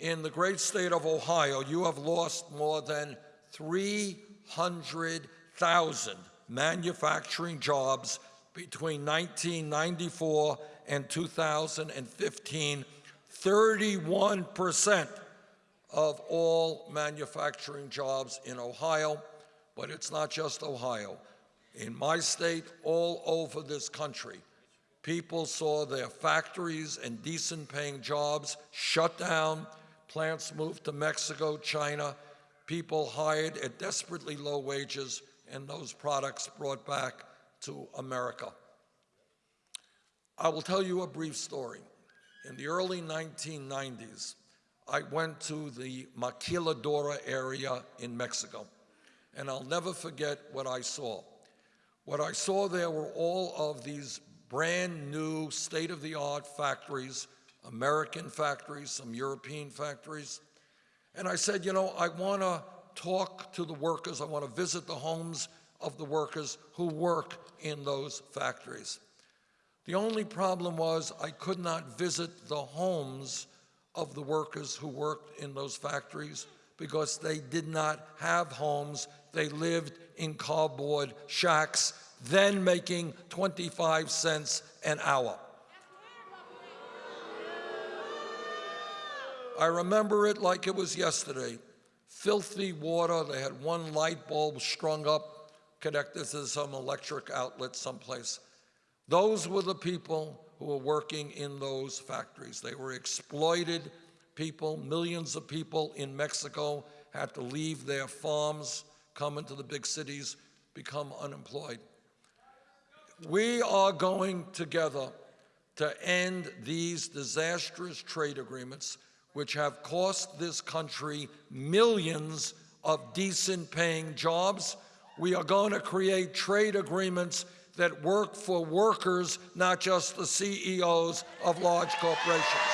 in the great state of Ohio, you have lost more than 300,000 manufacturing jobs between 1994 and 2015, 31% of all manufacturing jobs in Ohio. But it's not just Ohio. In my state, all over this country, people saw their factories and decent paying jobs shut down, plants moved to Mexico, China, people hired at desperately low wages, and those products brought back to America. I will tell you a brief story. In the early 1990s, I went to the Maquiladora area in Mexico, and I'll never forget what I saw. What I saw there were all of these brand new state-of-the-art factories, American factories, some European factories. And I said, you know, I want to talk to the workers. I want to visit the homes of the workers who work in those factories. The only problem was I could not visit the homes of the workers who worked in those factories because they did not have homes. They lived in cardboard shacks, then making 25 cents an hour. I remember it like it was yesterday. Filthy water, they had one light bulb strung up, connected to some electric outlet someplace. Those were the people who were working in those factories. They were exploited people. Millions of people in Mexico had to leave their farms, come into the big cities, become unemployed. We are going together to end these disastrous trade agreements which have cost this country millions of decent paying jobs. We are going to create trade agreements that work for workers, not just the CEOs of large corporations.